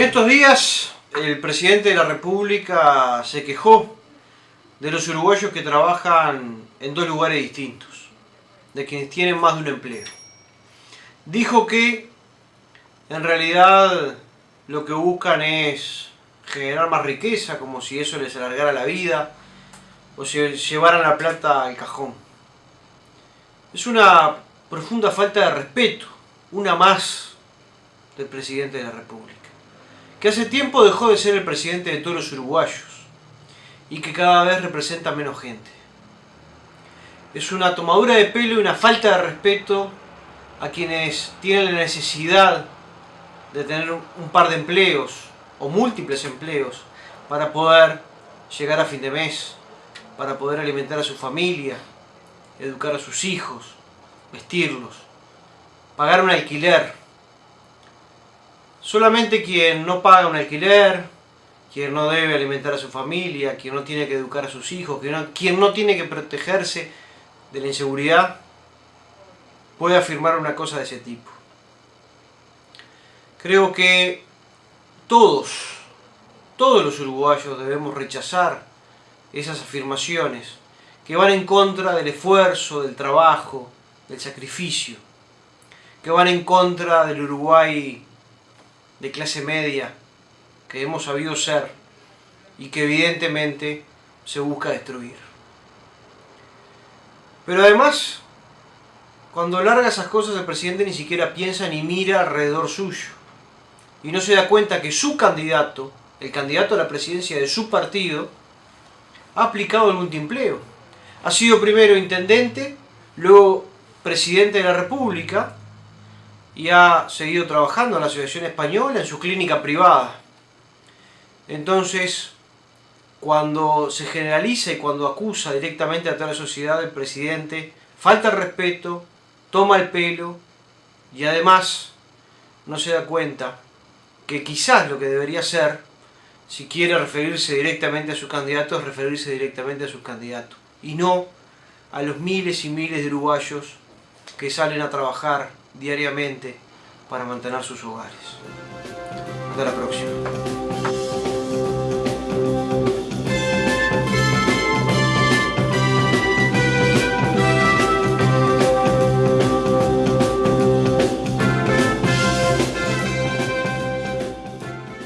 En estos días el presidente de la República se quejó de los uruguayos que trabajan en dos lugares distintos, de quienes tienen más de un empleo. Dijo que en realidad lo que buscan es generar más riqueza, como si eso les alargara la vida, o si llevaran la plata al cajón. Es una profunda falta de respeto, una más del presidente de la República que hace tiempo dejó de ser el presidente de todos los uruguayos y que cada vez representa menos gente. Es una tomadura de pelo y una falta de respeto a quienes tienen la necesidad de tener un par de empleos o múltiples empleos para poder llegar a fin de mes, para poder alimentar a su familia, educar a sus hijos, vestirlos, pagar un alquiler, Solamente quien no paga un alquiler, quien no debe alimentar a su familia, quien no tiene que educar a sus hijos, quien no, tiene que protegerse de la inseguridad, puede afirmar una cosa de ese tipo. Creo que todos, todos los uruguayos debemos rechazar esas afirmaciones que van en contra del esfuerzo, del trabajo, del sacrificio, que van en contra del Uruguay de clase media que hemos sabido ser y que evidentemente se busca destruir. Pero además, cuando larga esas cosas el presidente ni siquiera piensa ni mira alrededor suyo y no se da cuenta que su candidato, el candidato a la presidencia de su partido, ha aplicado el multiempleo. Ha sido primero intendente, luego presidente de la república y ha seguido trabajando en la Asociación Española en su clínica privada. Entonces, cuando se generaliza y cuando acusa directamente a toda la sociedad el presidente, falta el respeto, toma el pelo y además no se da cuenta que quizás lo que debería hacer, si quiere referirse directamente a su candidato, es referirse directamente a sus candidatos y no a los miles y miles de uruguayos que salen a trabajar diariamente para mantener sus hogares. Hasta la próxima.